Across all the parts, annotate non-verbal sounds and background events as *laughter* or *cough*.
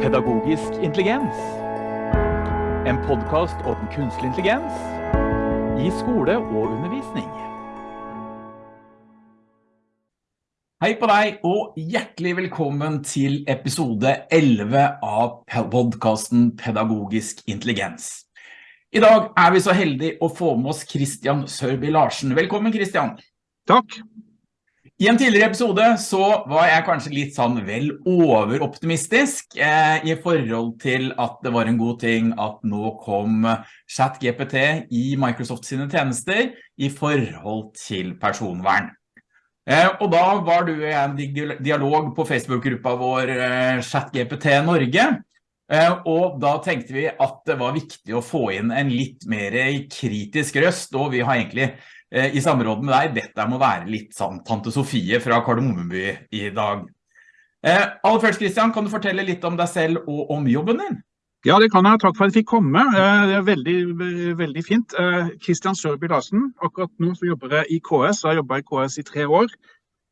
Pedagogisk intelligens. En podkast om kunstig intelligens i skole og undervisning. Hei på deg, og hjertelig velkommen til episode 11 av podkasten Pedagogisk intelligens. I dag er vi så heldige å få med oss Christian Sørby Larsen. Velkommen, Christian. Takk. I en tidligere episode så var jeg kanskje litt sånn vel overoptimistisk eh, i forhold til at det var en god ting at nå kom ChatGPT i Microsoft sine tjenester i forhold til personvern. Eh, og da var du i en dialog på Facebook-gruppa vår eh, ChatGPT Norge, eh, og da tenkte vi at det var viktig å få inn en litt mer kritisk røst, og vi har egentlig i samråd med deg, dette må være litt sånn Tante Sofie fra Kardemommeby i dag. Eh, aller først, Kristian, kan du fortelle litt om deg selv og om jobben din? Ja, det kan jeg. Takk for at jeg fikk komme. Eh, det er veldig, veldig fint. Kristian Sørby Larsen. Akkurat nå så jobber jeg i KS. Jeg har jobbet i KS i tre år.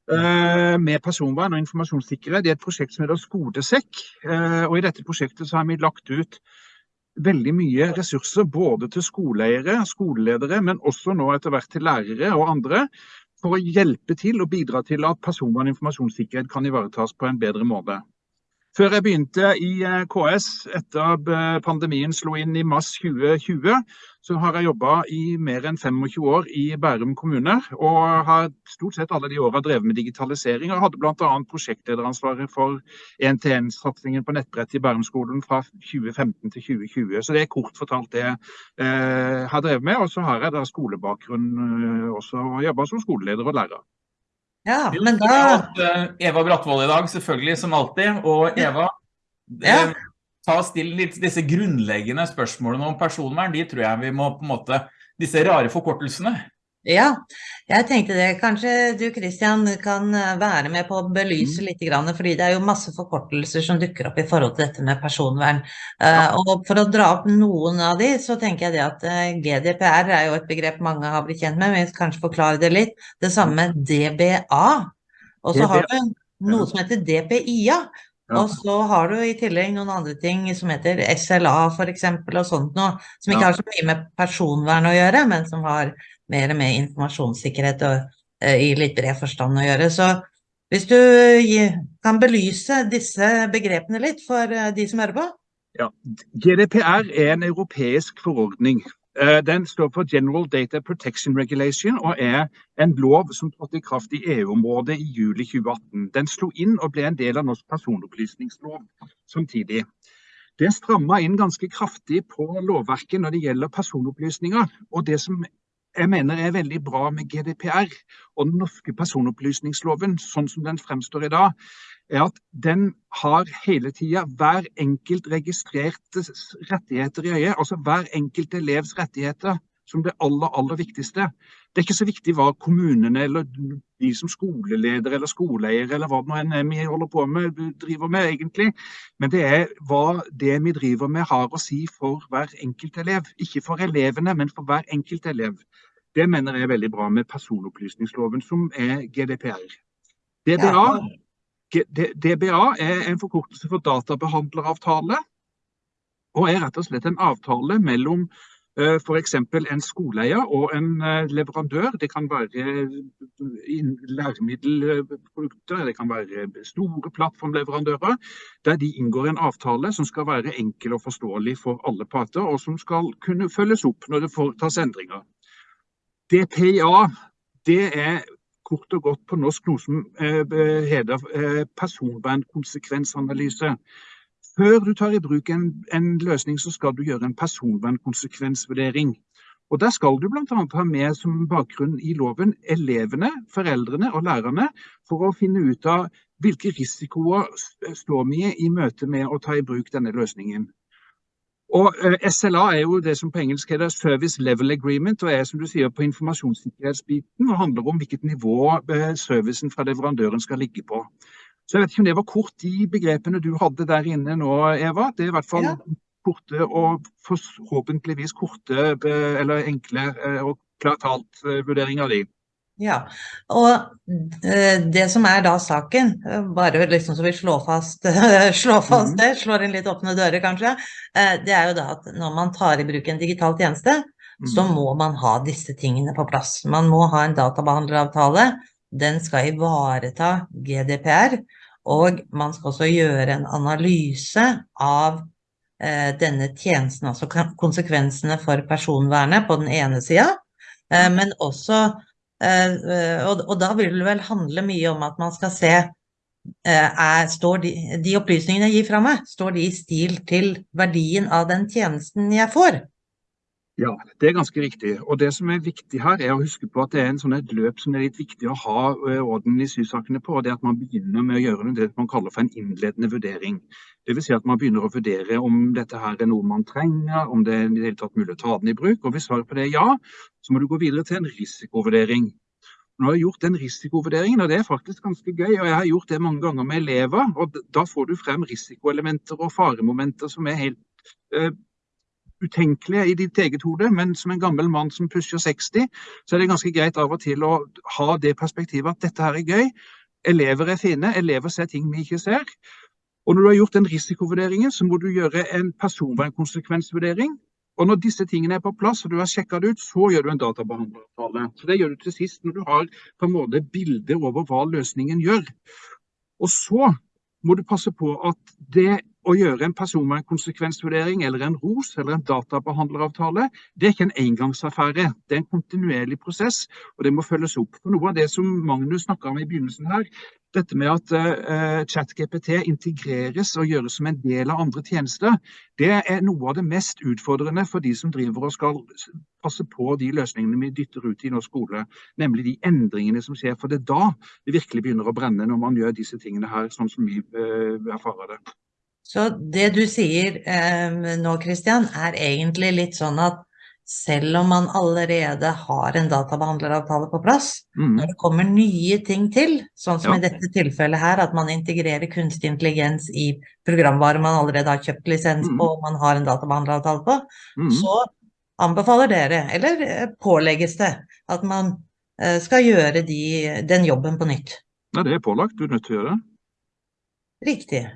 Med personvern og informasjonssikkerhet. Det er et prosjekt som heter Skodesekk. Og i dette prosjektet så har vi lagt ut veldig mye ressurser både til skoleeiere, skoleledere, men også nå etter hvert til lærere og andre, for å hjelpe til og bidra til at personvern og informasjonssikkerhet kan ivaretas på en bedre måte. Før jeg begynte i eh, KS etter at eh, pandemien slo inn i mars 2020, så har jeg jobba i mer enn 25 år i Bærum kommune. Og har stort sett alle de åra drevet med digitalisering. og hadde bl.a. prosjektlederansvaret for 1-til-1-satsingen på nettbrett i Bærumskolen fra 2015 til 2020. Så det er kort fortalt det jeg eh, har drevet med. Og så har jeg da skolebakgrunn også, og jobba som skoleleder og lærer. Ja, men da... Eh, Eva Brattvold i dag, selvfølgelig, som alltid. Og Eva, ja. Eh, ta og still litt disse grunnleggende spørsmålene om personvern. De tror jeg vi må på en måte Disse rare forkortelsene. Ja, jeg tenkte det. Kanskje du Kristian kan eh, være med på å belyse mm. litt, fordi det er jo masse forkortelser som dukker opp i forhold til dette med personvern. Ja. Og for å dra opp noen av de, så tenker jeg det at eh, GDPR er jo et begrep mange har blitt kjent med, men vi kanskje forklare det litt. Det samme med DBA. Og så har du noe som heter DPIA. Ja. Og så har du i tillegg noen andre ting som heter SLA eksempel, og sånt noe, som ikke ja. har så mye med personvern å gjøre, men som har mer med informasjonssikkerhet og, uh, i litt bred forstand å gjøre. Så hvis du kan belyse disse begrepene litt for uh, de som hører på? Ja, GDPR er en europeisk forordning. Uh, den står for General Data Protection Regulation og er en lov som trådte i kraft i EU-området i juli 2018. Den slo inn og ble en del av norsk personopplysningslov samtidig. Det stramma inn ganske kraftig på lovverket når det gjelder personopplysninger. Og det som jeg mener er veldig bra med GDPR og den norske personopplysningsloven, sånn som den fremstår i dag, er at den har hele tida hver enkelt registrertes rettigheter i øyet. Altså hver enkelt elevs rettigheter som det aller, aller viktigste. Det er ikke så viktig hva kommunene eller de som skoleleder eller skoleeier eller hva det nå enn vi holder på med, driver med egentlig. Men det er hva det vi driver med har å si for hver enkelt elev. Ikke for elevene, men for hver enkelt elev. Det mener jeg er veldig bra med personopplysningsloven, som er GDPR. DBA, DBA er en forkortelse for databehandleravtale, og er rett og slett en avtale mellom f.eks. en skoleeier og en uh, leverandør. Det kan være læremiddelprodukter, det kan være store plattformleverandører. Der de inngår en avtale som skal være enkel og forståelig for alle parter, og som skal kunne følges opp når det foretas endringer. DPA det er kort og godt på norsk noe som eh, heter eh, personvernkonsekvensanalyse. Før du tar i bruk en, en, løsning, så skal du gjøre en personvernkonsekvensvurdering. Og Der skal du bl.a. ha med som bakgrunn i loven elevene, foreldrene og lærerne, for å finne ut av hvilke risikoer står vi i møte med å ta i bruk denne løsningen. Og eh, SLA er jo det som på engelsk heter Service Level Agreement, og er som du sier på informasjonssikkerhetsbiten og handler om hvilket nivå uh, servicen fra leverandøren skal ligge på. Så jeg vet ikke om det var kort, de begrepene du hadde der inne nå, Eva. Det er i hvert fall ja. korte og forhåpentligvis korte eller enkle og klart talt vurdering av de. Ja, og eh, det som er da saken, eh, bare liksom så vi slår fast, *laughs* slår fast Mhm. det, slår inn litt åpne dører kanskje, eh, det er jo da at når man tar i bruk en digital tjeneste, så Mhm. må man ha disse tingene på plass. Man må ha en databehandleravtale, den skal ivareta GDPR, og man skal også gjøre en analyse av eh, denne tjenesten, altså konsekvensene for personvernet på den ene sida, eh, men også eh, eh, og, og da vil det vel handle mye om at man skal se eh, er, står de, de opplysningene jeg gir fra meg, står de i stil til verdien av den tjenesten jeg får? Ja, det er ganske riktig. Og det som er viktig her, er å huske på at det er sånn et løp som er litt viktig å ha eh, orden i sysakene på. og det er at Man begynner med å gjøre det man kaller for en innledende vurdering. Det vil si at man begynner å vurdere om dette her er noe man trenger, om det er i det hele tatt mulig å ta den i bruk. Og Hvis svaret på det er ja, så må du gå videre til en risikovurdering. Nå har jeg gjort den risikovurderingen, og det er faktisk ganske gøy. og Jeg har gjort det mange ganger med elever. og Da får du frem risikoelementer og faremomenter som er helt eh, utenkelige i ditt eget hode, men som en gammel mann som pusher 60, så er det ganske greit av og til å ha det perspektivet at dette her er gøy. Elever er fine, elever ser ting vi ikke ser. Og når du har gjort den risikovurderingen, så må du gjøre en personvernkonsekvensvurdering. Og når disse tingene er på plass og du har sjekka det ut, så gjør du en databehandleravtale. Så det gjør du til sist når du har på en måte bilde over hva løsningen gjør. Og så må du passe på at det å gjøre en personvernkonsekvensvurdering eller en ROS eller en databehandleravtale, det er ikke en engangsaffære. Det er en kontinuerlig prosess, og det må følges opp. For Noe av det som Magnus snakka om i begynnelsen her, dette med at uh, ChatGPT integreres og gjøres som en del av andre tjenester, det er noe av det mest utfordrende for de som driver og skal passe på de løsningene vi dytter ut i norsk skole, nemlig de endringene som skjer. For det er da det virkelig begynner å brenne, når man gjør disse tingene her, sånn som vi uh, erfarer det. Så det du sier eh, nå, Christian, er egentlig litt sånn at selv om man allerede har en databehandleravtale på plass, Mm. når det kommer nye ting til, sånn som Ja. i dette tilfellet her, at man integrerer kunstig intelligens i programvare man allerede har kjøpt lisens Mm. på, og man har en databehandleravtale på, Mm. så anbefaler dere, eller eh, pålegges det, at man eh, skal gjøre de, den jobben på nytt. Nei, det er pålagt. Du er nødt til å gjøre det. Riktig.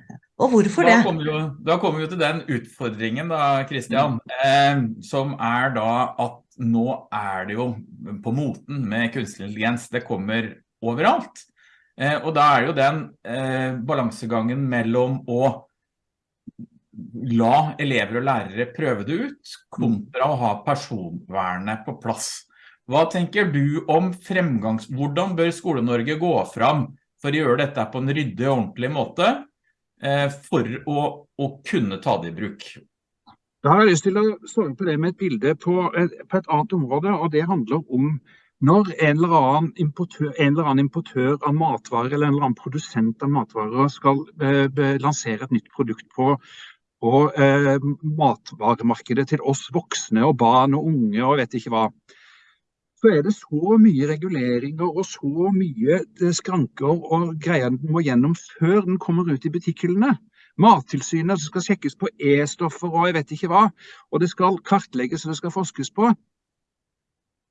Og hvorfor Da kommer, jo, da kommer vi til den utfordringen da, Kristian, eh, som er da at nå er det jo på moten med kunstig intelligens. Det kommer overalt. Eh, og da er det jo den eh, balansegangen mellom å la elever og lærere prøve det ut, kontra å ha personvernet på plass. Hva tenker du om fremgangs... Hvordan bør Skole-Norge gå fram for å gjøre dette på en ryddig og ordentlig måte? Eh, for å, å kunne ta det i bruk. Da har jeg lyst til å svare på det med et bilde på på et annet område, og det handler om når en eller, annen importør, eller annen importør av matvarer eller en eller annen produsent av matvarer skal eh, lansere et nytt produkt på, på eh, matvaremarkedet til oss voksne og barn og unge og vet ikke hva, så er det så mye reguleringer og så mye eh, skranker og greier den må gjennom før den kommer ut i butikkhyllene. Mattilsynet skal sjekkes på E-stoffer og jeg vet ikke hva. Og det skal kartlegges og det skal forskes på.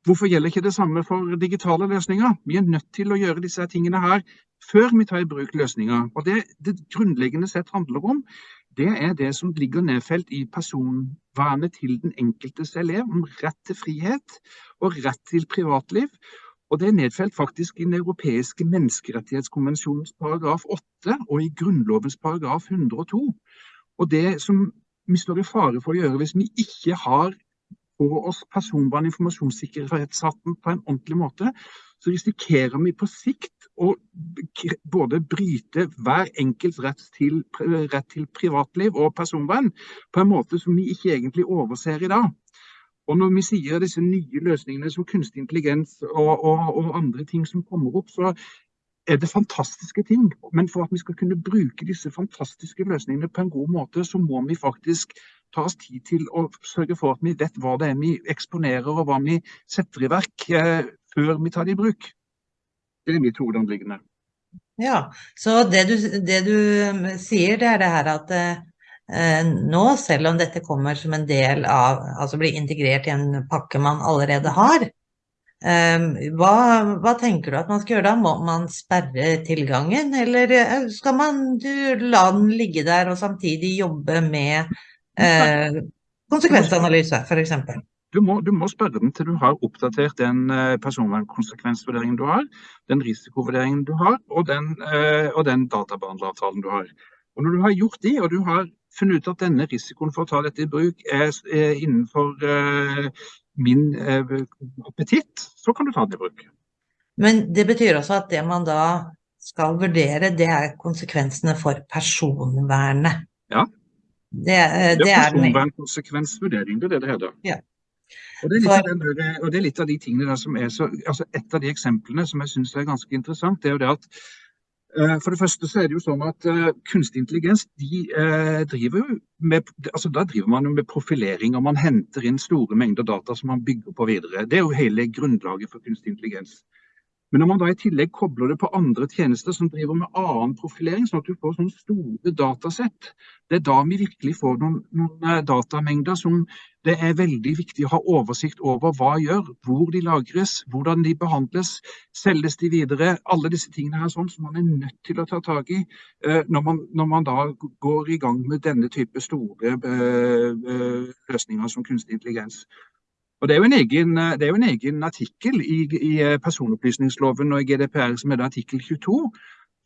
Hvorfor gjelder ikke det samme for digitale løsninger? Vi er nødt til å gjøre disse tingene her før vi tar i bruk løsninger. Og det det grunnleggende sett handler om, det er det som ligger nedfelt i personvernet til den enkeltes elev, om rett til frihet og rett til privatliv. Og det er nedfelt faktisk i den europeiske menneskerettighetskonvensjonens paragraf 8 og i Grunnlovens paragraf 102. Og det som vi står i fare for å gjøre hvis vi ikke har på oss personvern- og informasjonssikkerhetshatten på en ordentlig måte, så risikerer vi på sikt å både bryte hver enkelts rett til, rett til privatliv og personvern på en måte som vi ikke egentlig overser i dag. Og når vi sier disse nye løsningene som kunstig intelligens og, og, og andre ting som kommer opp, så er det fantastiske ting. Men for at vi skal kunne bruke disse fantastiske løsningene på en god måte, så må vi faktisk ta oss tid til å sørge for at vi vet hva det er vi eksponerer og hva vi setter i verk eh, før vi tar det i bruk. Det er mitt hovedanliggende. Ja, så det du, det du um, sier, det er det her at eh, nå, selv om dette kommer som en del av, altså blir integrert i en pakke man allerede har, hva, hva, tenker du at man skal gjøre da? Må man sperre tilgangen, eller skal man la den ligge der og samtidig jobbe med eh, konsekvensanalyse, f.eks.? Du må, du må, spørre den til du har oppdatert den eh, personvernkonsekvensvurderingen du har, den risikovurderingen du har, og den, eh, og den databehandleravtalen du har. Og Når du har gjort de, og du har funnet ut at denne risikoen for å ta dette i bruk er, er innenfor uh, min uh, appetitt, så kan du ta det i bruk. Men det betyr også at det man da skal vurdere, det er konsekvensene for personvernet. Ja. Det, det, det er personvernkonsekvensvurdering, det er det det heter. Ja. Og det, der, og det, er litt av de tingene som er så, altså Et av de eksemplene som jeg syns er ganske interessant, det er jo det at uh, for det første så er det jo sånn at uh, kunstig intelligens de uh, driver jo med altså Da driver man jo med profilering, og man henter inn store mengder data som man bygger på videre. Det er jo hele grunnlaget for kunstig intelligens. Men når man da i tillegg kobler det på andre tjenester som driver med annen profilering, sånn at du får sånne store datasett, det er da vi virkelig får noen, noen datamengder som det er veldig viktig å ha oversikt over hva gjør, hvor de lagres, hvordan de behandles, selges de videre. Alle disse tingene her sånn som man er nødt til å ta tak i uh, når, man, når, man, da går i gang med denne type store uh, løsninger som kunstig intelligens. Og Det er jo en egen, er jo en egen artikkel i, i, personopplysningsloven og i GDPR som er artikkel 22,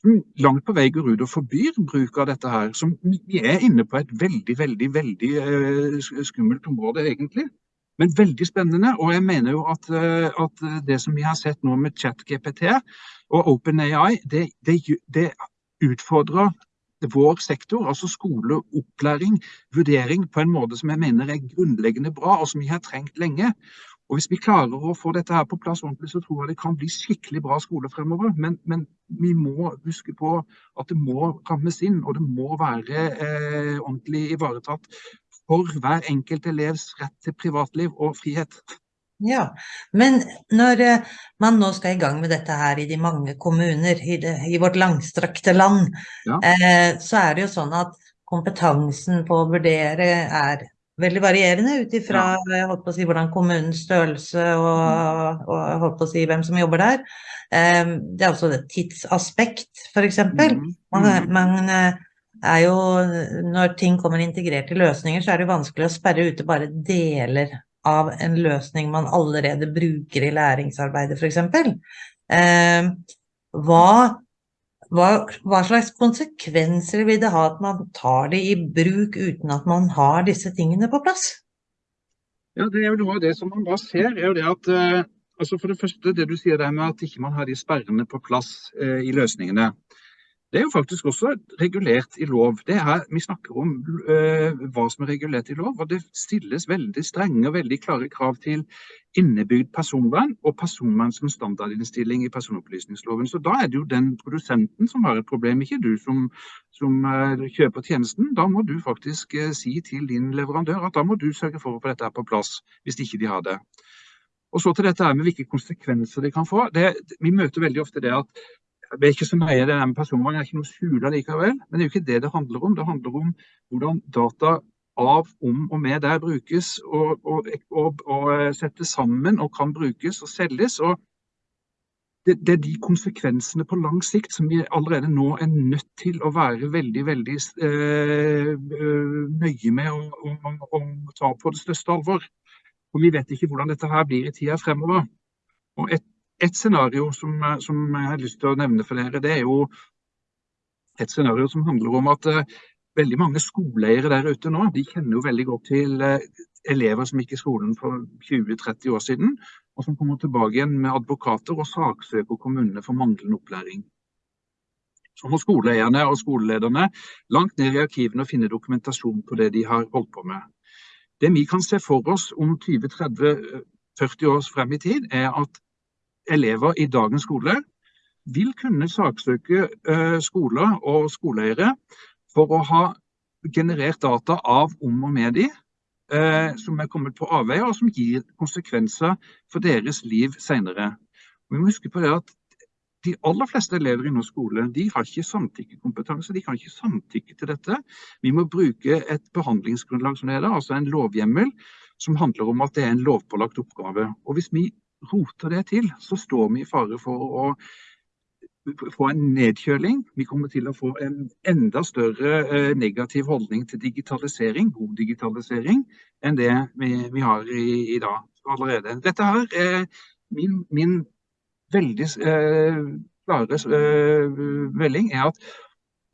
som langt på vei går ut og forbyr bruk av dette her. Som vi er inne på et veldig, veldig, veldig uh, skummelt område, egentlig. Men veldig spennende. Og jeg mener jo at, at det som vi har sett nå med ChatGPT og OpenAI, det, det, det utfordrer vår sektor, altså skole, opplæring, vurdering, på en måte som jeg mener er grunnleggende bra, og som vi har trengt lenge. Og Hvis vi klarer å få dette her på plass ordentlig, så tror jeg det kan bli skikkelig bra skole fremover. Men, men vi må huske på at det må rammes inn, og det må være eh, ordentlig ivaretatt for hver enkelt elevs rett til privatliv og frihet. Ja, men når eh, man nå skal i gang med dette her i de mange kommuner i, det, i vårt langstrakte land, ja. eh, så er det jo sånn at kompetansen på å vurdere er veldig varierende ut ifra ja. si, hvordan kommunens størrelse og, og på å si hvem som jobber der. Eh, det er også et tidsaspekt, f.eks. Mm. Man, mm. man eh, er jo, når ting kommer integrert i løsninger, så er det vanskelig å sperre ute bare deler av en løsning man allerede bruker i læringsarbeidet, f.eks. Eh, hva, hva, hva, slags konsekvenser vil det ha at man tar det i bruk uten at man har disse tingene på plass? Ja, det er jo noe av det som man da ser, er jo det at eh, altså For det første, det du sier der med at ikke man har de sperrene på plass eh, i løsningene. Det er jo faktisk også regulert i lov. Det er, vi snakker om uh, hva som er regulert i lov, og det stilles veldig strenge og veldig klare krav til innebygd personvern og personvern som standardinnstilling i personopplysningsloven. Så da er det jo den produsenten som har et problem, ikke du som, som uh, kjøper tjenesten. Da må du faktisk uh, si til din leverandør at da må du sørge for å få dette på plass, hvis ikke de har det. Og så til dette med hvilke konsekvenser det kan få. Det, vi møter veldig ofte det at det er ikke så nøye det med personvern, det er ikke noe skjule likevel. Men det er jo ikke det det handler om. Det handler om hvordan data av, om og med der brukes og, og, og, og eh, settes sammen og kan brukes og selges. og det, det, er de konsekvensene på lang sikt som vi allerede nå er nødt til å være veldig veldig øh, nøye med å, ta på det største alvor. For vi vet ikke hvordan dette her blir i tida fremover. Og et et scenario som, eh, som, jeg har lyst til å nevne for dere, det er jo et scenario som handler om at uh, veldig mange skoleeiere der ute nå, de kjenner jo veldig godt til uh, elever som gikk i skolen for 20-30 år siden, og som kommer tilbake igjen med advokater og saksøker kommunene for manglende opplæring. Så må skoleeierne og skolelederne langt ned i arkivene og finne dokumentasjon på det de har holdt på med. Det vi kan se for oss om 20-30-40 år frem i tid, er at elever i dagens skole vil kunne saksøke uh, skoler og skoleeiere for å ha generert data av om og med de, uh, som er kommet på avveier, og som gir konsekvenser for deres liv senere. Vi må huske på det at de aller fleste elever i norsk skole de har ikke samtykkekompetanse. De kan ikke samtykke til dette. Vi må bruke et behandlingsgrunnlag som det heter, altså en lovhjemmel som handler om at det er en lovpålagt oppgave. Og Hvis vi roter det til, så står vi i fare for å få en nedkjøling. Vi kommer til å få en enda større eh, negativ holdning til digitalisering, god digitalisering, enn det vi, vi har i, i, dag allerede. Dette her er min, min veldig eh, klare eh, melding er at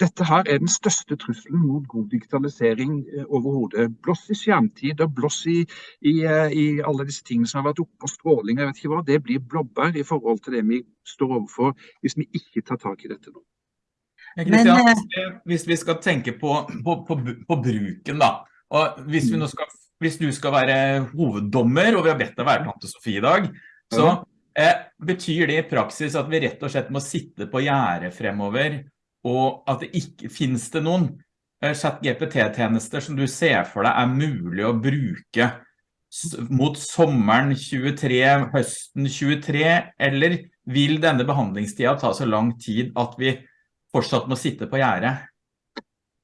dette her er den største trusselen mot god digitalisering eh, overhodet. Blåss i skjermtid og blåss i, i, eh, i, alle disse tingene som har vært oppe, og stråling, jeg vet ikke hva, det blir blåbær i forhold til det vi står overfor hvis vi ikke tar tak i dette nå. Christian, eh, hvis vi skal tenke på, på, på, på bruken da, og hvis, skal, hvis, du skal være hoveddommer, og vi har bedt deg være tante Sofie i dag, så eh, betyr det i praksis at vi rett og slett må sitte på gjerdet fremover og at det ikke finnes det noen eh, chat-GPT-tjenester som du ser for deg er mulig å bruke mot sommeren 23, høsten 23, eller vil denne behandlingstida ta så lang tid at vi fortsatt må sitte på gjerdet?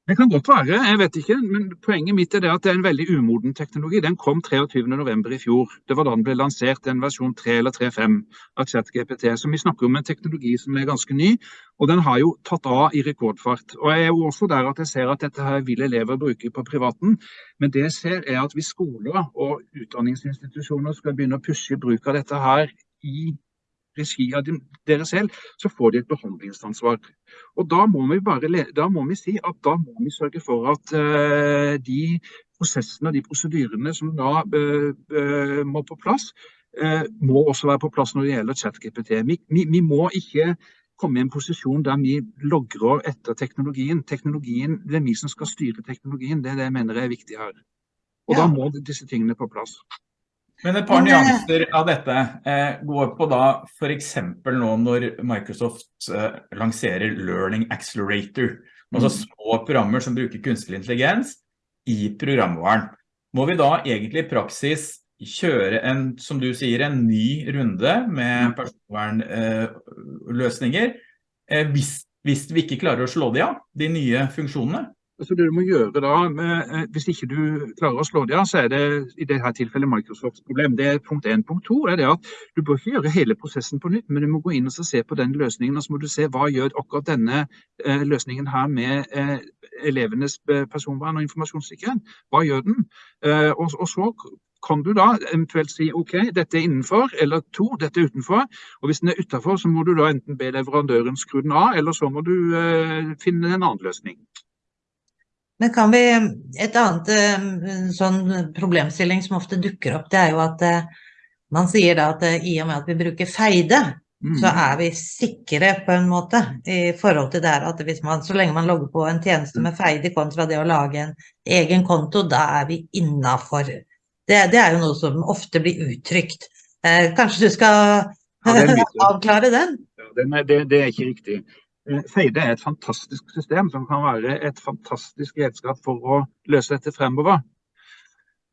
Det kan godt være, jeg vet ikke. Men poenget mitt er det at det er en veldig umoden teknologi. Den kom 23.11. i fjor. Det var da den ble lansert en versjon 3 eller 3.5 av ChatGPT. Så vi snakker om en teknologi som er ganske ny, og den har jo tatt av i rekordfart. Og jeg er jo også der at jeg ser at dette her vil elever bruke på privaten. Men det jeg ser er at hvis skoler og utdanningsinstitusjoner skal begynne å pushe bruk av dette her i regi av dere selv, så får de et behandlingsansvar. Og Da må vi, bare, da må vi si at da må vi sørge for at uh, de prosessene og de prosedyrene som da uh, uh, må på plass, må også være på plass når det gjelder ChatGPT. Vi, vi, vi, må ikke komme i en posisjon der vi logrer etter teknologien. Teknologien, Det er vi som skal styre teknologien. Det er det jeg mener er viktig her. Og ja. Da må disse tingene på plass. Men et par nyanser av dette eh, går på da for eksempel nå når Microsoft eh, lanserer Learning Accelerator, altså mm. små programmer som bruker kunstig intelligens i programvaren. Må vi da egentlig i praksis kjøre en, som du sier, en ny runde med mm. personvernløsninger eh, hvis, hvis vi ikke klarer å slå de av, de nye funksjonene? Altså det du må gjøre da, med, eh, Hvis ikke du klarer å slå det av, så er det i dette tilfellet Microsofts problem. Det er punkt 1. Punkt 2 er det at du bør ikke gjøre hele prosessen på nytt, men du må gå inn og se på den løsningen. og Så må du se hva gjør akkurat denne eh, løsningen her med eh, elevenes eh, personvern og informasjonssikkerhet. Hva gjør den? Eh, og, og, så kan du da eventuelt si OK, dette er innenfor, eller to, dette er utenfor. Og hvis den er utenfor, så må du da enten be leverandøren skru den av, eller så må du eh, finne en annen løsning. Men kan vi Et annet eh, sånn problemstilling som ofte dukker opp, det er jo at eh, man sier da at eh, i og med at vi bruker feide, mm. så er vi sikre på en måte i forhold til det at hvis man, så lenge man logger på en tjeneste med feide kontra det å lage en egen konto, da er vi innafor. Det, det, er jo noe som ofte blir uttrykt. Eh, kanskje du skal ja, *laughs* avklare den? Ja, den er, det, det er ikke riktig. Eh, Feide er et fantastisk system som kan være et fantastisk redskap for å løse dette fremover.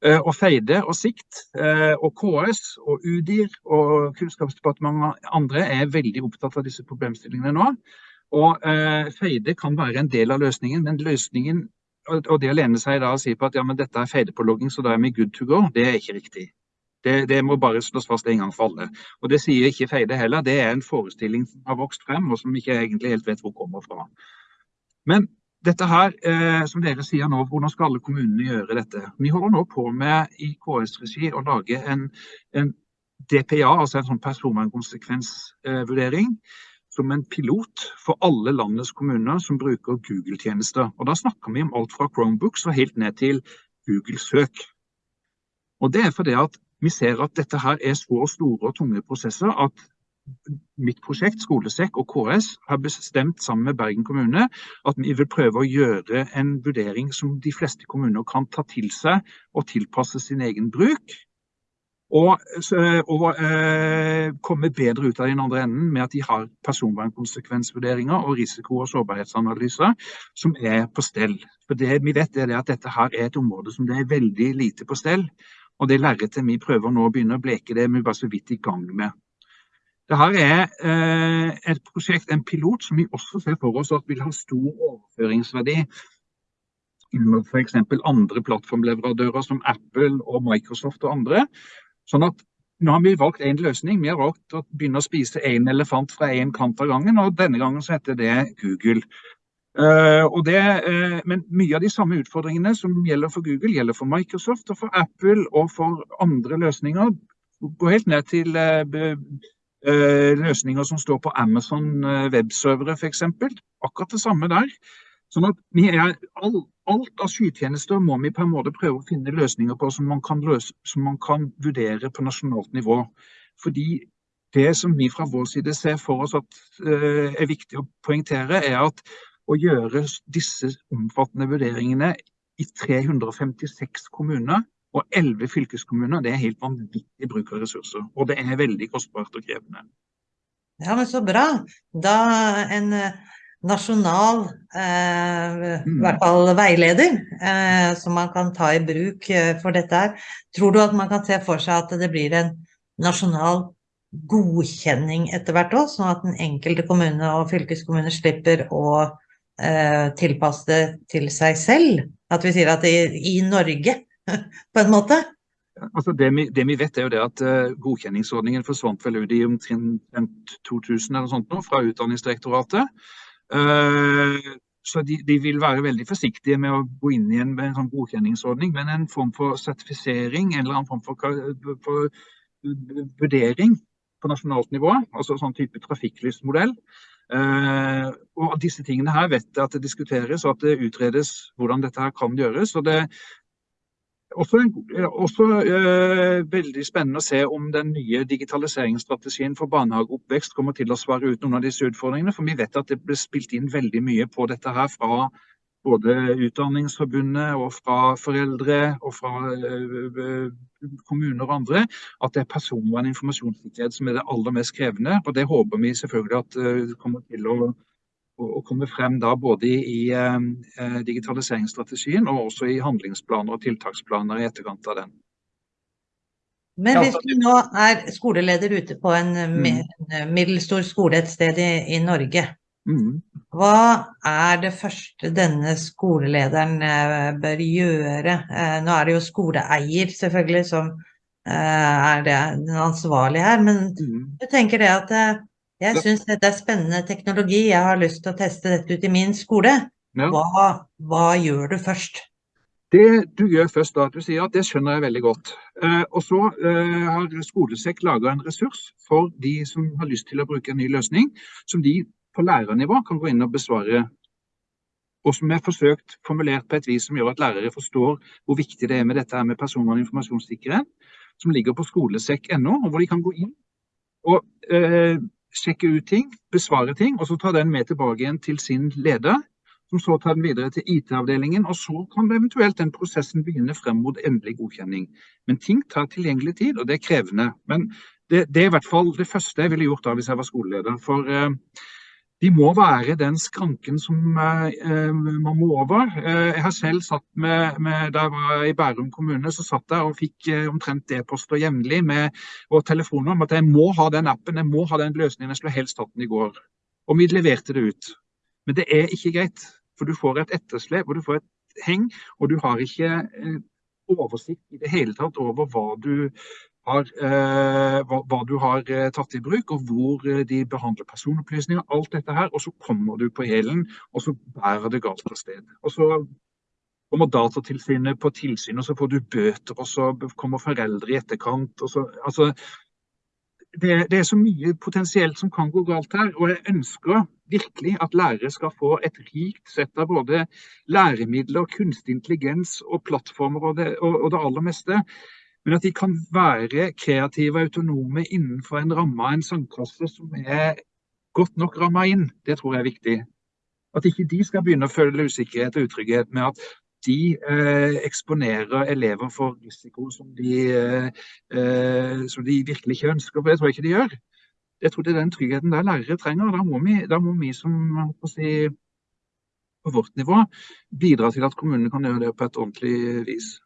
Eh, og Feide og Sikt eh, og KS og UDIR og Kunnskapsdepartementet og andre er veldig opptatt av disse problemstillingene nå. Og Feide kan være en del av løsningen, men løsningen og det å lene seg da og si på at ja, men dette er Feide-pålogging, så da er vi good to go, det er ikke riktig. Det, det, må bare slås fast en gang for alle. Og Det sier ikke Feide heller. Det er en forestilling som har vokst frem, og som ikke egentlig helt vet hvor kommer fra. Men dette her, eh, som dere sier nå, hvordan skal alle kommunene gjøre dette? Vi holder nå på med i KS-regi å lage en, en, DPA, altså en sånn personvernkonsekvensvurdering, som en pilot for alle landets kommuner som bruker Google-tjenester. Og Da snakker vi om alt fra Chromebooks og helt ned til Google-søk. Og det er fordi at vi ser at dette her er så store og tunge prosesser at mitt prosjekt, Skolesekk og KS har bestemt sammen med Bergen kommune at vi vil prøve å gjøre en vurdering som de fleste kommuner kan ta til seg og tilpasse sin egen bruk. Og, og eh, komme bedre ut av den andre enden med at de har personvernkonsekvensvurderinger og risiko- og sårbarhetsanalyser som er på stell. For Det vi vet er at dette her er et område som det er veldig lite på stell. Og det lerretet vi prøver nå å begynne å bleke, det er vi bare så vidt i gang med. Dette er eh, et prosjekt, en pilot, som vi også ser for oss at vil ha stor overføringsverdi For f.eks. andre plattformleverandører som Apple og Microsoft og andre. Sånn at nå har vi valgt en løsning. Vi har valgt å begynne å spise en elefant fra en kant av gangen, og denne gangen så heter det Google. Uh, det, uh, men mye av de samme utfordringene som gjelder for Google, gjelder for Microsoft og for Apple og for andre løsninger. Gå helt ned til uh, løsninger som står på Amazon webservere f.eks. Akkurat det samme der. Sånn at er, all, Alt av skytjenester må vi på en måte prøve å finne løsninger på som man kan, løse, som man kan vurdere på nasjonalt nivå. Fordi det som vi fra vår side ser for oss at er viktig å poengtere, er at å gjøre disse omfattende vurderingene i 356 kommuner og 11 fylkeskommuner, det er helt vanvittig bruk av ressurser. Og det er veldig kostbart og krevende. Ja, men så bra. Da en nasjonal eh, i hvert fall veileder eh, som man kan ta i bruk eh, for dette her. Tror du at man kan se for seg at det blir en nasjonal godkjenning etter hvert òg, sånn at den enkelte kommune og fylkeskommune slipper å eh, tilpasse det til seg selv? At vi sier at det er i Norge, *laughs* på en måte? Altså det, vi, det, vi, vet er jo det at uh, Godkjenningsordningen forsvant vel ut i omtrent 2000 eller sånt nå, fra Utdanningsdirektoratet. Eh, så de, de, vil være veldig forsiktige med å gå inn i en, en sånn godkjenningsordning, men en form for sertifisering, en eller annen form for, for vurdering på nasjonalt nivå, altså sånn type trafikklysmodell. Uh, og disse tingene her vet jeg at det diskuteres og at det utredes hvordan dette her kan gjøres. og det, også, også uh, veldig spennende å se om den nye digitaliseringsstrategien for barnehageoppvekst kommer til å svare ut noen av disse utfordringene. For vi vet at det ble spilt inn veldig mye på dette her fra både Utdanningsforbundet og fra foreldre og fra uh, kommuner og andre, at det er personvern og informasjonssikkerhet som er det aller mest krevende. Og det håper vi selvfølgelig at det kommer til å å komme frem da både i, i eh, digitaliseringsstrategien og også i handlingsplaner og tiltaksplaner i etterkant av den. Men hvis du nå er skoleleder ute på en mm. middelstor skole et sted i, i Norge. Hva er det første denne skolelederen eh, bør gjøre? Eh, nå er det jo skoleeier selvfølgelig som eh, er det, den ansvarlige her, men du jeg tenker det at jeg syns dette er spennende teknologi, jeg har lyst til å teste dette ut i min skole. Hva, hva, gjør du først? Det du gjør først da, at du sier at det skjønner jeg veldig godt. Eh, og så eh, har Skolesekk laga en ressurs for de som har lyst til å bruke en ny løsning, som de på lærernivå kan gå inn og besvare. Og som er forsøkt formulert på et vis som gjør at lærere forstår hvor viktig det er med dette med personvern og informasjonssikkerhet, som ligger på skolesekk.no, og hvor de kan gå inn og eh, sjekke ut ting, besvare ting, og så ta den med tilbake igjen til sin leder. Som så tar den videre til IT-avdelingen, og så kan eventuelt den prosessen begynne frem mot endelig godkjenning. Men ting tar tilgjengelig tid, og det er krevende. Men det, det er i hvert fall det første jeg ville gjort da hvis jeg var skoleleder. For eh, de må være den skranken som eh, man må over. Eh, jeg har selv satt med, med, Da jeg var i Bærum kommune, så satt jeg og fikk eh, omtrent e-poster jevnlig og telefoner om at jeg må ha den appen, jeg må ha den løsningen. Jeg skulle helst hatt den i går. Og vi leverte det ut. Men det er ikke greit. For du får et etterslep og du får et heng, og du har ikke eh, oversikt i det hele tatt over hva du har, eh, hva, hva, du har eh, tatt i bruk, og hvor eh, de behandler personopplysninger. Alt dette her, og så kommer du på hælen, og så bærer det galt av sted. Og så kommer Datatilsynet på tilsyn, og så får du bøter, og så kommer foreldre i etterkant. så, altså, det, det, er så mye potensielt som kan gå galt her. Og jeg ønsker virkelig at lærere skal få et rikt sett av både læremidler, kunstig intelligens og plattformer og det, og, og det aller meste men at de kan være kreative og autonome innenfor en ramme av en sandkasse som er godt nok ramma inn. Det tror jeg er viktig. At ikke de skal begynne å føle usikkerhet og utrygghet med at de eh, eksponerer elever for risiko som de, eh, eh som de, virkelig ikke ønsker. For det tror jeg ikke de gjør. Jeg tror det er den tryggheten der lærere trenger. Da må vi, da må vi som si, på vårt nivå bidra til at kommunene kan gjøre det på et ordentlig vis.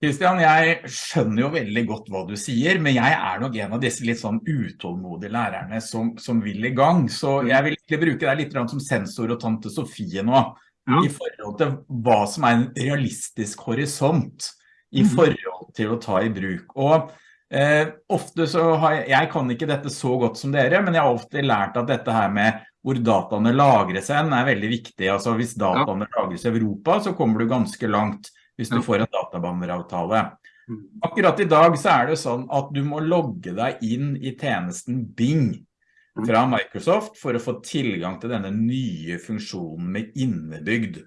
Kristian, jeg skjønner jo veldig godt hva du sier, men jeg er nok en av disse litt sånn utålmodige lærerne som, som vil i gang. Så jeg vil ikke bruke deg litt som sensor og tante Sofie nå, ja. i forhold til hva som er en realistisk horisont i mm. forhold til å ta i bruk. Og Eh, ofte så har jeg, jeg kan ikke dette så godt som dere, men jeg har ofte lært at dette her med hvor dataene lagres hen er veldig viktig. Altså hvis dataene ja. lagres i Europa, så kommer du ganske langt hvis du får en databanderavtale. Mm. Akkurat i dag så er det sånn at du må logge deg inn i tjenesten Bing mm. fra Microsoft for å få tilgang til denne nye funksjonen med innebygd.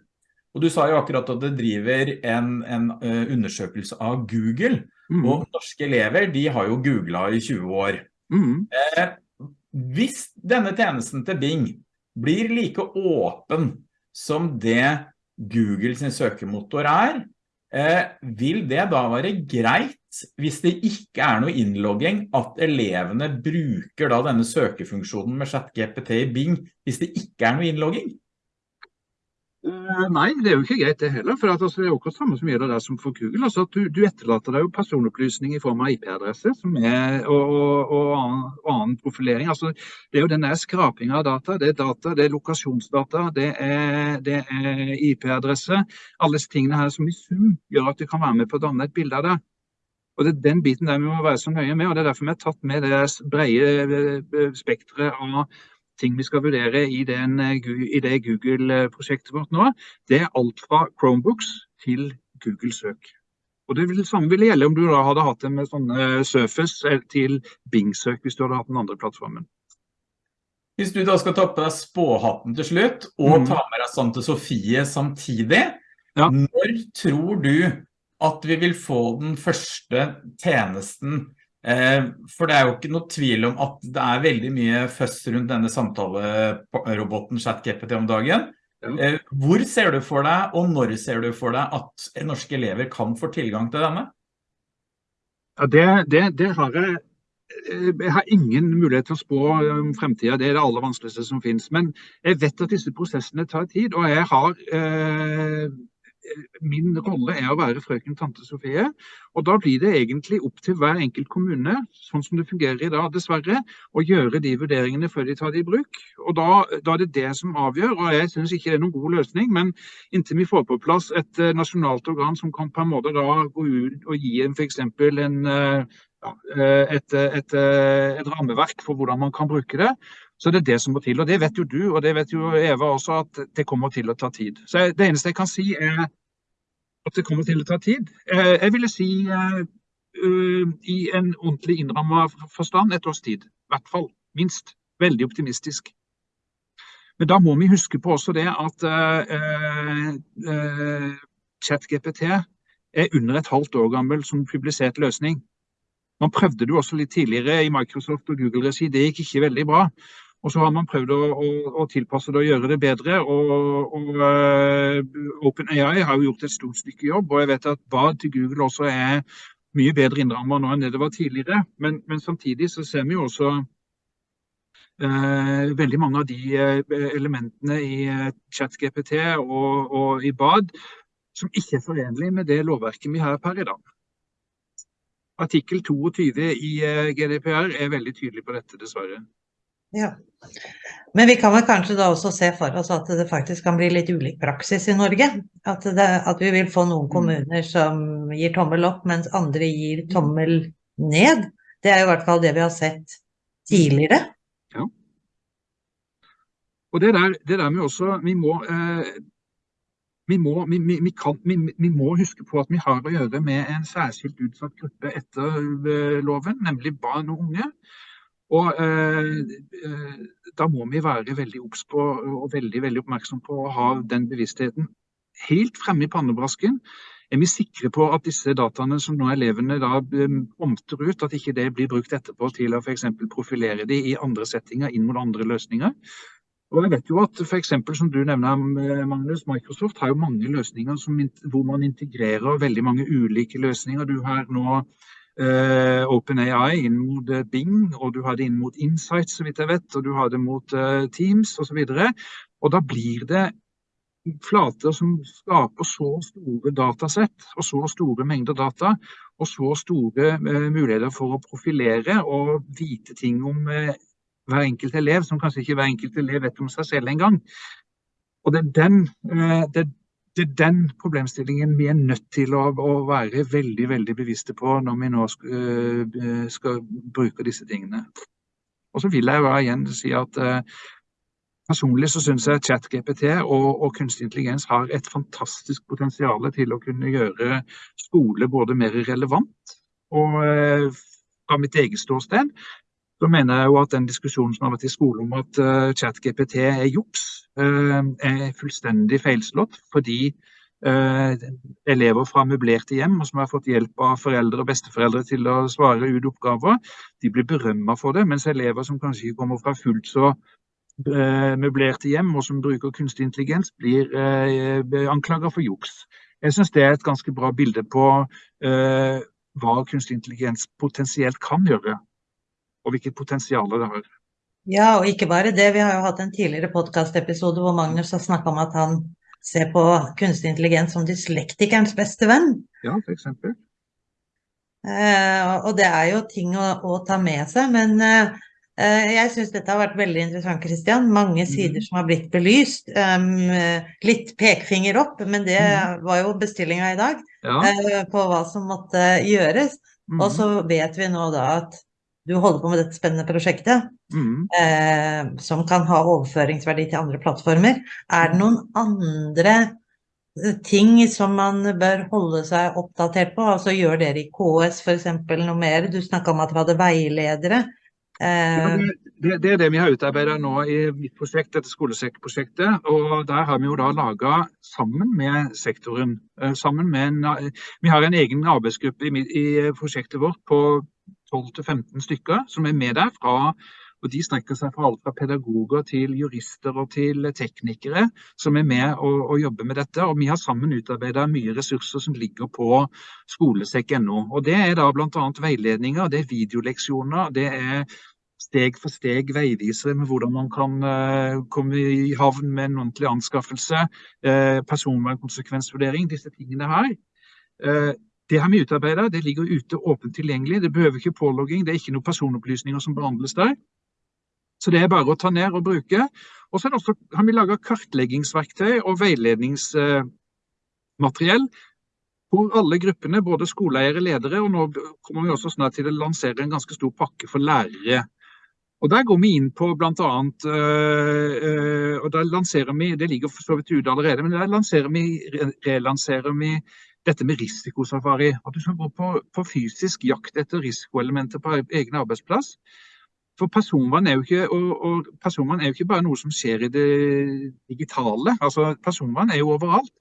Og du sa jo akkurat at det driver en, en uh, undersøkelse av Google, mm. og norske elever, de har jo googlet i 20 år. Mm. Eh, hvis denne tjenesten til Bing blir like åpen som det Google sin søkemotor er, eh, vil det da være greit hvis det ikke er noe innlogging at elevene bruker da denne søkefunksjonen med ChatGPT i Bing hvis det ikke er noe innlogging? Uh, nei, det er jo ikke greit det heller. for altså, Det er jo akkurat samme som gjelder der som for Google. altså at Du, du etterlater deg jo personopplysning i form av IP-adresse og, og, og, annen, profilering. altså Det er jo den der skrapinga av data. Det er data, det er lokasjonsdata, det er, er IP-adresse. Alle disse tingene her som i sum gjør at du kan være med på å danne et bilde av det. Og Det er den biten der vi må være så nøye med. og Det er derfor vi har tatt med det brede eh, spekteret av ting vi skal vurdere i, den, eh, i det Google-prosjektet vårt nå, det er alt fra Chromebooks til Google-søk. Og Det vil, samme ville gjelde om du da hadde hatt det med sånne Surface eh, til Bing-søk, hvis du hadde hatt den andre plattformen. Hvis du da skal ta på deg spåhatten til slutt, og mm. ta med deg Sante Sofie samtidig, ja. når tror du at vi vil få den første tjenesten Eh, for det er jo ikke noe tvil om at det er veldig mye føss rundt denne samtaleroboten ChatGPT om dagen. Eh, hvor ser du for deg, og når ser du for deg at norske elever kan få tilgang til denne? Ja, det, det, det har jeg eh, jeg har ingen mulighet til å spå om fremtiden, det er det aller vanskeligste som finnes. Men jeg vet at disse prosessene tar tid, og jeg har eh, min rolle er å være frøken tante Sofie. Og da blir det egentlig opp til hver enkelt kommune, sånn som det fungerer i dag, dessverre, å gjøre de vurderingene før de tar det i bruk. Og da, da er det det som avgjør. Og jeg syns ikke det er noen god løsning, men inntil vi får på plass et uh, nasjonalt organ som kan på en måte da gå ut og gi en f.eks. en uh, et, et, et, rammeverk for hvordan man kan bruke det, så det er det som må til. Og det vet jo du, og det vet jo Eva også, at det kommer til å ta tid. Så det eneste jeg kan si er at det kommer til å ta tid. Eh, jeg ville si eh, i en ordentlig innramma forstand et års tid. I hvert fall. Minst. Veldig optimistisk. Men da må vi huske på også det at uh, ChatGPT er under et halvt år gammel som publisert løsning. Man prøvde det også litt tidligere i Microsoft og Google-regi. Det gikk ikke veldig bra. Og så har man prøvd å, å, å, tilpasse det og gjøre det bedre. og, og uh, OpenAI har jo gjort et stort stykke jobb. Og jeg vet at Bad til Google også er mye bedre innrammet nå enn det det var tidligere. Men, men samtidig så ser vi jo også uh, veldig mange av de uh, elementene i ChatGPT og, og i Bad som ikke er forenlig med det lovverket vi har per i dag. Artikkel 22 i GDPR er veldig tydelig på dette, dessverre. Ja. Men vi kan vel kanskje da også se for oss at det faktisk kan bli litt ulik praksis i Norge. At, det, at vi vil få noen mm. kommuner som gir tommel opp, mens andre gir tommel ned. Det er i hvert fall det vi har sett tidligere. Ja. Og det der, det der med også Vi må, eh, vi, må vi, vi, kan, vi, må huske på at vi har å gjøre med en særskilt utsatt gruppe etter eh, loven, nemlig barn og unge. Og eh, eh, Da må vi være veldig obs på og veldig, veldig oppmerksom på å ha den bevisstheten helt fremme i pannebrasken. Er vi sikre på at disse dataene som nå elevene da eh, omter ut, at ikke det blir brukt etterpå til å f.eks. profilere de i andre settinger inn mot andre løsninger? Og jeg vet jo at for eksempel, som du nevner, eh, Magnus, Microsoft har jo mange løsninger som, hvor man integrerer veldig mange ulike løsninger. Du har nå uh, OpenAI inn mot uh, Bing, og du har det inn mot Insight, så vidt jeg vet, og du har det mot uh, Teams osv. Og, så og da blir det flater som skaper så store datasett og så store mengder data, og så store muligheter for å profilere og vite ting om hver enkelt elev, som kanskje ikke hver enkelt elev vet om seg selv engang. Og det er den, det, det er den problemstillingen vi er nødt til å, å være veldig veldig bevisste på når vi nå skal, uh, skal bruke disse tingene. Og så vil jeg jo igjen si at uh, personlig så syns jeg ChatGPT og, og kunstig intelligens har et fantastisk potensial til å kunne gjøre skole både mer relevant og fra mitt eget ståsted så mener jeg jo at den diskusjonen som har vært i skolen om at uh, ChatGPT er juks, uh, er fullstendig feilslått. Fordi uh, elever fra møblerte hjem, og som har fått hjelp av foreldre og besteforeldre til å svare ut oppgaver, de blir berømma for det. Mens elever som kanskje ikke kommer fra fullt så møblerte hjem, og som bruker kunstig intelligens, blir anklaga for juks. Jeg syns det er et ganske bra bilde på hva kunstig intelligens potensielt kan gjøre og hvilket potensial det har. Ja, og ikke bare det. Vi har jo hatt en tidligere podkastepisode hvor Magnus har snakka om at han ser på kunstig intelligens som dyslektikerens beste venn. Ja, for eksempel. Eh, og det er jo ting å, å ta med seg, men eh, jeg syns dette har vært veldig interessant, Kristian. Mange sider mm. som har blitt belyst. Um, litt pekefinger opp, men det mm. var jo bestillinga i dag ja. uh, på hva som måtte gjøres. Mm. Og så vet vi nå da at du holder på med dette spennende prosjektet, mm. eh, som kan ha overføringsverdi til andre plattformer. Er det noen andre eh, ting som man bør holde seg oppdatert på? Altså Gjør dere i KS f.eks. noe mer? Du snakka om at dere hadde veiledere. Eh, ja, det, det, er det vi har utarbeidet nå i mitt prosjekt, dette skolesekkprosjektet. Og der har vi jo da laga sammen med sektoren. Eh, sammen med en, vi har en egen arbeidsgruppe i, i prosjektet vårt på 12-15 stykker som er med der. Fra, og De strekker seg fra alt fra pedagoger til jurister og til teknikere som er med og, og jobber med dette. Og Vi har sammen utarbeidet mye ressurser som ligger på skolesekk.no. Og Det er da bl.a. veiledninger, det er videoleksjoner, det er steg for steg veivisere med hvordan man kan uh, komme i havn med en ordentlig anskaffelse, uh, personvernkonsekvensvurdering, disse tingene her. Uh, det har vi utarbeida, det ligger ute åpent tilgjengelig. Det behøver ikke pålogging, det er ikke noen personopplysninger som behandles der. Så det er bare å ta ned og bruke. Og så har vi laga kartleggingsverktøy og veiledningsmateriell hvor alle gruppene, både skoleeiere, ledere, og nå kommer vi også snart til å lansere en ganske stor pakke for lærere. Og Der går vi inn på bl.a. Øh, øh, og der lanserer vi, Det ligger for så vidt ute allerede, men der vi, relanserer vi dette med risikosafari. At du skal gå på, på fysisk jakt etter risikoelementer på egen arbeidsplass. For personvern er, jo ikke, og, og personvern er jo ikke bare noe som skjer i det digitale. altså Personvern er jo overalt.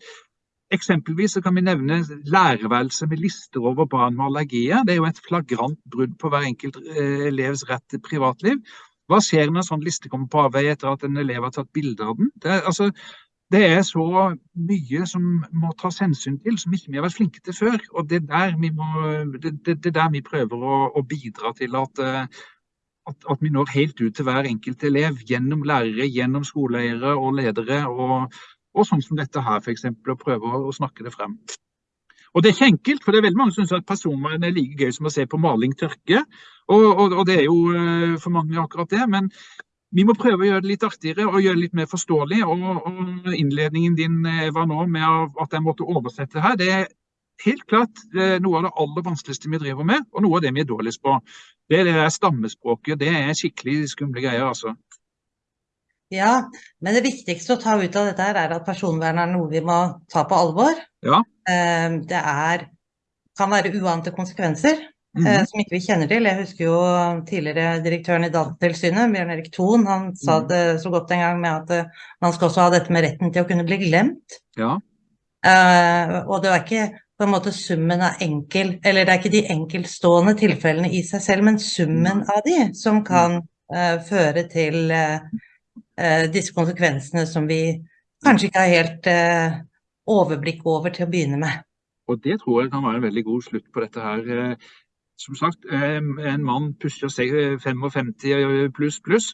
Eksempelvis kan vi nevne lærerværelse med lister over barn med allergier. Det er jo et flagrant brudd på hver enkelt eh, elevs rett til privatliv. Hva skjer når en sånn liste kommer på avveie etter at en elev har tatt bilde av den? Det, altså, det er så mye som må tas hensyn til, som ikke vi har vært flinke til før. Og det er der vi, må, det, det, der vi prøver å, å, bidra til at, eh, at, at, vi når helt ut til hver enkelt elev. Gjennom lærere, gjennom skoleeiere og ledere. Og, og sånn som dette her, f.eks. Å prøve å snakke det frem. Og det er ikke enkelt, for det er veldig mange som syns at personvern er like gøy som å se på maling tørke. Og, og, og det er jo eh, for mange akkurat det. Men vi må prøve å gjøre det litt artigere og gjøre det litt mer forståelig. Og, og innledningen din Eva, var nå med at jeg måtte oversette her. Det er helt klart eh, noe av det aller vanskeligste vi driver med, og noe av det vi er dårligst på. Det er det der stammespråket. Det er skikkelig skumle greier, altså. Ja, men det viktigste å ta ut av dette her er at personvern er noe vi må ta på alvor. Ja. Eh, det er, kan være uante konsekvenser. Mm -hmm. som ikke vi kjenner til. Jeg husker jo tidligere direktøren i Datatilsynet, Bjørn Erik Thon, han sa mhm. det så godt en gang med at uh, man skal også ha dette med retten til å kunne bli glemt. Ja. Uh, og det er ikke på en måte summen av enkel Eller det er ikke de enkeltstående tilfellene i seg selv, men summen av de som kan uh, føre til disse konsekvensene som vi kanskje ikke har helt overblikk over til å begynne med. Og det tror jeg kan være en veldig god slutt på dette her som sagt, en mann pusher 55 eh, pluss pluss.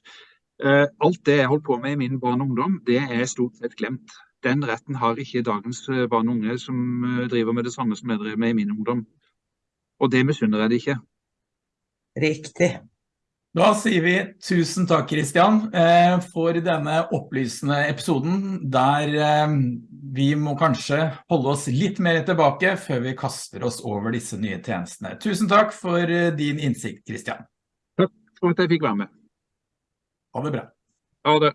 Eh, alt det jeg holdt på med i min barn og ungdom, det er stort sett glemt. Den retten har ikke dagens eh, barn og unge som driver med det samme som jeg drev med i min ungdom. Og det misunner jeg det ikke. Riktig. Da sier vi tusen takk, Kristian, eh, for denne opplysende episoden, der eh, vi må kanskje holde oss litt mer tilbake før vi kaster oss over disse nye tjenestene. Tusen takk for eh, din innsikt, Kristian. Takk for at jeg fikk være med. Ha det bra. Ha det.